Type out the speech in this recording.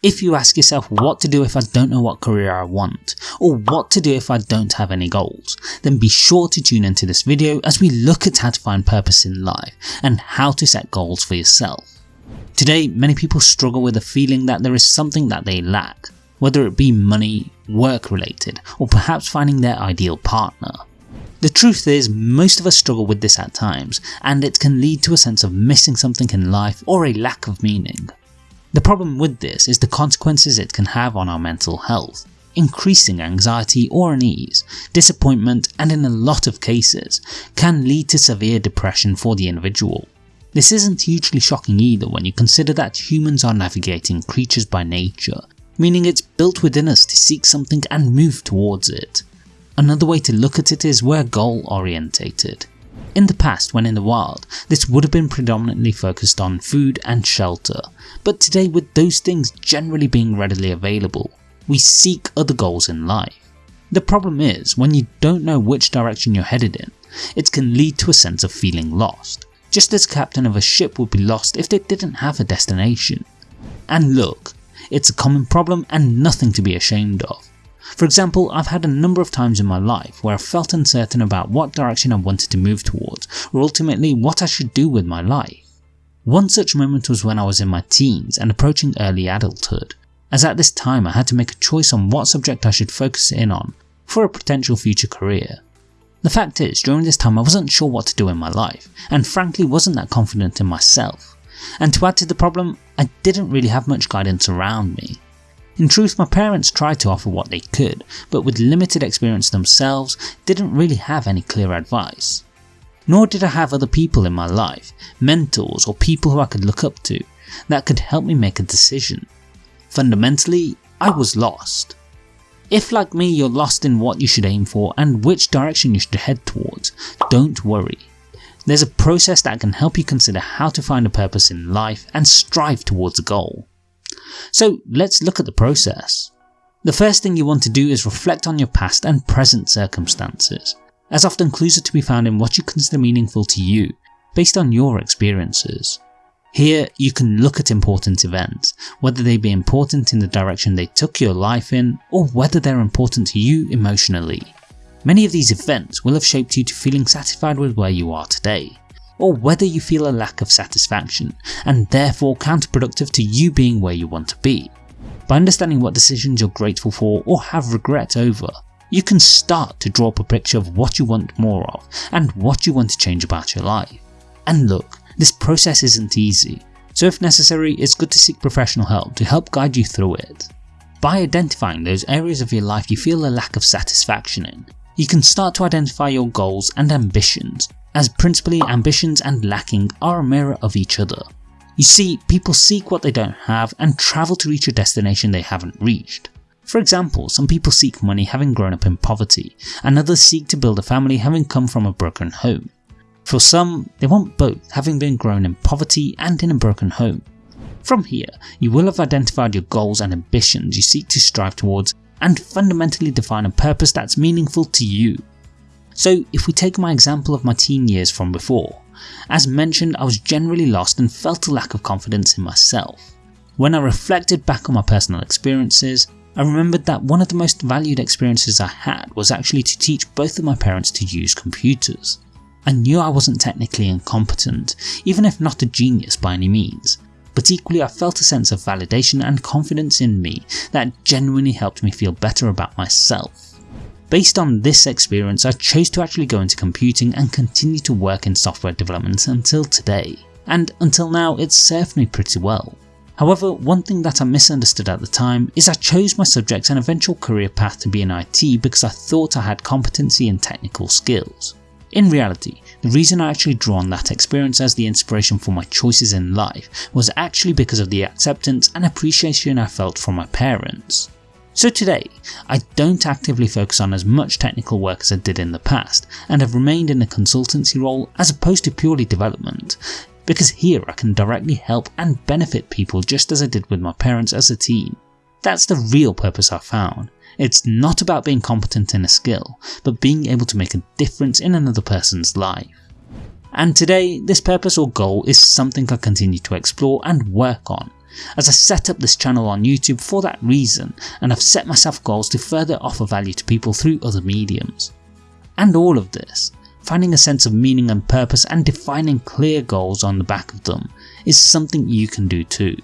If you ask yourself what to do if I don't know what career I want, or what to do if I don't have any goals, then be sure to tune into this video as we look at how to find purpose in life and how to set goals for yourself. Today many people struggle with the feeling that there is something that they lack, whether it be money, work related, or perhaps finding their ideal partner. The truth is most of us struggle with this at times and it can lead to a sense of missing something in life or a lack of meaning. The problem with this is the consequences it can have on our mental health, increasing anxiety or unease, disappointment and in a lot of cases can lead to severe depression for the individual. This isn't hugely shocking either when you consider that humans are navigating creatures by nature, meaning it's built within us to seek something and move towards it. Another way to look at it is we're goal orientated. In the past when in the wild, this would have been predominantly focused on food and shelter, but today with those things generally being readily available, we seek other goals in life. The problem is, when you don't know which direction you're headed in, it can lead to a sense of feeling lost, just as captain of a ship would be lost if they didn't have a destination. And look, it's a common problem and nothing to be ashamed of. For example, I've had a number of times in my life where I felt uncertain about what direction I wanted to move towards, or ultimately what I should do with my life. One such moment was when I was in my teens and approaching early adulthood, as at this time I had to make a choice on what subject I should focus in on for a potential future career. The fact is, during this time I wasn't sure what to do in my life, and frankly wasn't that confident in myself. And to add to the problem, I didn't really have much guidance around me. In truth my parents tried to offer what they could, but with limited experience themselves didn't really have any clear advice. Nor did I have other people in my life, mentors or people who I could look up to, that could help me make a decision. Fundamentally, I was lost. If like me you're lost in what you should aim for and which direction you should head towards, don't worry. There's a process that can help you consider how to find a purpose in life and strive towards a goal. So let's look at the process. The first thing you want to do is reflect on your past and present circumstances, as often clues are to be found in what you consider meaningful to you, based on your experiences. Here you can look at important events, whether they be important in the direction they took your life in, or whether they're important to you emotionally. Many of these events will have shaped you to feeling satisfied with where you are today, or whether you feel a lack of satisfaction and therefore counterproductive to you being where you want to be. By understanding what decisions you're grateful for or have regret over, you can start to draw up a picture of what you want more of and what you want to change about your life. And look, this process isn't easy, so if necessary it's good to seek professional help to help guide you through it. By identifying those areas of your life you feel a lack of satisfaction in, you can start to identify your goals and ambitions as principally ambitions and lacking are a mirror of each other. You see, people seek what they don't have and travel to reach a destination they haven't reached. For example, some people seek money having grown up in poverty, and others seek to build a family having come from a broken home. For some, they want both having been grown in poverty and in a broken home. From here, you will have identified your goals and ambitions you seek to strive towards and fundamentally define a purpose that's meaningful to you. So if we take my example of my teen years from before, as mentioned I was generally lost and felt a lack of confidence in myself. When I reflected back on my personal experiences, I remembered that one of the most valued experiences I had was actually to teach both of my parents to use computers. I knew I wasn't technically incompetent, even if not a genius by any means, but equally I felt a sense of validation and confidence in me that genuinely helped me feel better about myself. Based on this experience I chose to actually go into computing and continue to work in software development until today, and until now it's served me pretty well. However, one thing that I misunderstood at the time is I chose my subject and eventual career path to be in IT because I thought I had competency and technical skills. In reality, the reason I actually draw on that experience as the inspiration for my choices in life was actually because of the acceptance and appreciation I felt from my parents. So today, I don't actively focus on as much technical work as I did in the past and have remained in a consultancy role as opposed to purely development, because here I can directly help and benefit people just as I did with my parents as a teen. That's the real purpose I found. It's not about being competent in a skill, but being able to make a difference in another person's life. And today, this purpose or goal is something I continue to explore and work on, as I set up this channel on YouTube for that reason and I've set myself goals to further offer value to people through other mediums. And all of this, finding a sense of meaning and purpose and defining clear goals on the back of them, is something you can do too.